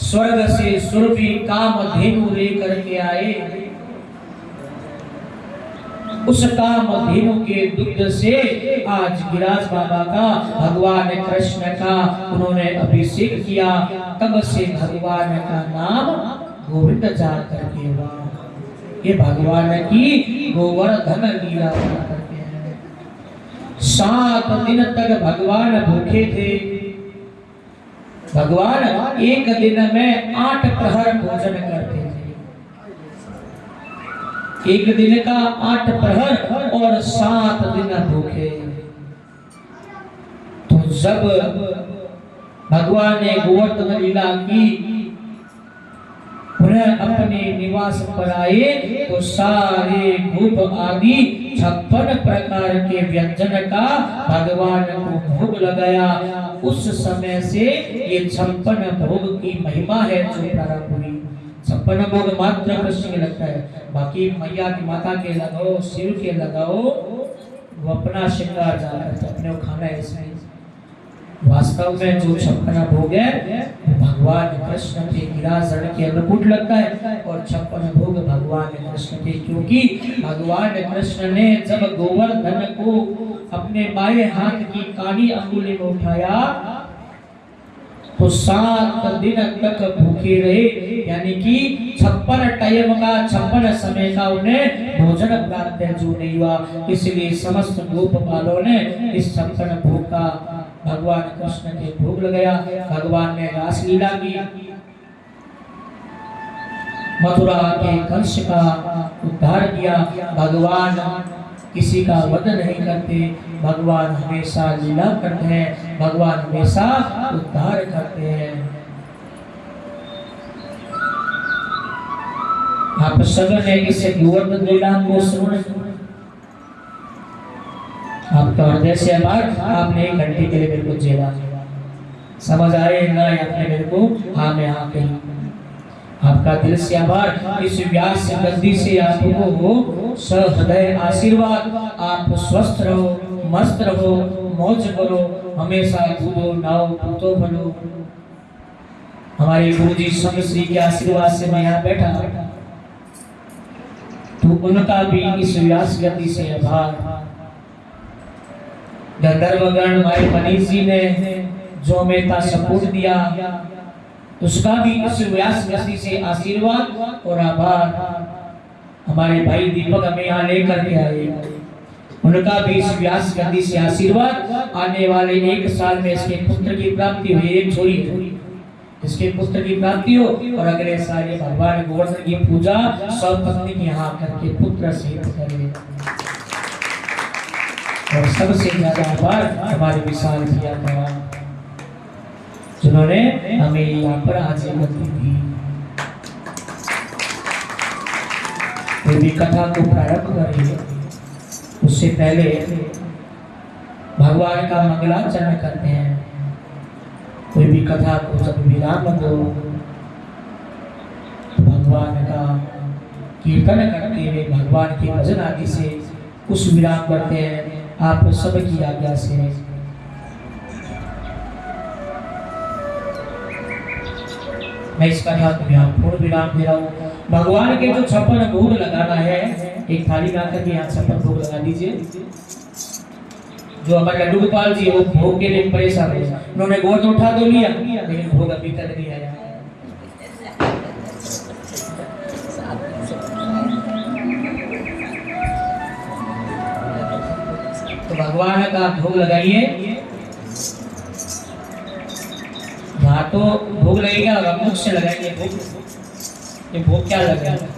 स्वर्ग से सुरभि काम धेनु लेकर के आए उस काम धेनु के दुग्ध से आज गिराज बाबा का, भगवान कृष्ण का उन्होंने अभिषेक किया। तब से भगवान का नाम गोविंद जा करके हुआ। ये भगवान की गोवर्धन लीला करके सात दिन तक भगवान भूखे थे। भगवान, एक दिन में आठ प्रहर भोजन करते थे। एक दिन का आठ प्रहर और सात दिन भूखे। तो जब भगवान ने गोवर्धन लीला की, पुनः अपने निवास पर आए तो सारे भूप आदि छप्पन प्रकार के व्यंजन का भगवान को भोग लगाया। उस समय से ये छप्पन भोग की महिमा है जो प्रारंभ हुई। छप्पन भोग मात्र कृष्ण में लगता है। बाकी मैया की माता के लगाओ, शिव के लगाओ, वो अपना श्रृंगार है अपने खाना है इसमें वास्तव में जो छप्पन भोग है भगवान कृष्ण के निराजन के अनुकूट लगता है और छप्पन भोग भगवान कृष्ण के, क्योंकि भगवान कृष्ण ने जब गोवर्धन को अपने बाएँ हाथ की काली अंगुली में उठाया तो सात दिन तक भूखे रहे, यानी कि छप्पन टाइम का, छप्पन समय का उन्हें भोजन प्राप्त जो नहीं हुआ। इसलिए समस्त गोपपालों ने इस छप्पन भोग का भगवान कृष्ण के भोग लगाया। भगवान ने रास लीला की। मथुरा के कंस का उद्धार किया। भगवान किसी का वध नहीं करते। भगवान हमेशा लीला करते हैं। भगवान हमेशा उद्धार करते हैं। आप सबने इस गोवर्धन लीला को सुन? आपका हृदय से आभार आपने एक घंटे के लिए मेरे को जेला समझ आए ना आपने मेरे को? हाँ में हाँ कही आपका दिल से आभार। इस व्यास गद्दी से आपको हो सहृदय आशीर्वाद। आप स्वस्थ रहो, मस्त रहो, मौज करो, हमेशा कूदो नाओ कूदो बनो। हमारे गुरु जी संग श्री के आशीर्वाद से मैं यहाँ बैठा। तो उनका भी इस व्यास गति से आभार। गंधर्वगण भाई मनीष जी ने जो था सपोर्ट दिया उसका भी इस व्यास गति से आशीर्वाद और आभार हमारे भाई दीपक हमें यहाँ लेकर के आए। उनका भी इस व्यास गति से आशीर्वाद। आने वाले एक साल में इसके पुत्र की प्राप्ति हुई, एक छोरी। इसके पुत्र की प्राप्ति हो और अगले साल ये भगवान गोवर्धन की पूजा सब पत्नी के यहाँ करके पुत्र से करे। और सबसे ज़्यादा आभार हमारे विशाल भैया का। जिन्होंने हमें यहाँ पर हाजिर दी थी। भी कथा को प्रारंभ करेंगे। उससे पहले भगवान का मंगलाचरण करते हैं। कोई भी कथा को जब विराम दो तो भगवान का कीर्तन करते हुए भगवान के भजन आदि से कुछ विराम करते हैं। आप सबकी आज्ञा से मैं इसका ध्यान ध्यान पूर्ण विराम दे रहा हूँ। भगवान के जो छप्पन भोग लगाना है, एक थाली में आकर यहाँ छप्पन भोग लगा दीजिए। जो हमारे लड्डू जी वो भोग के लिए परेशान है। उन्होंने गोद उठा तो लिया, लेकिन भोग अभी तक नहीं आया। तो भगवान का भोग लगाइए। हाँ तो भूख लगेगा और मुख से लगाएँगे भूख ये भूख क्या लगेगा? हेलो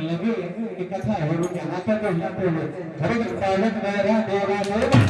लगे कथा है हरे स्वागत मेरा देवा देव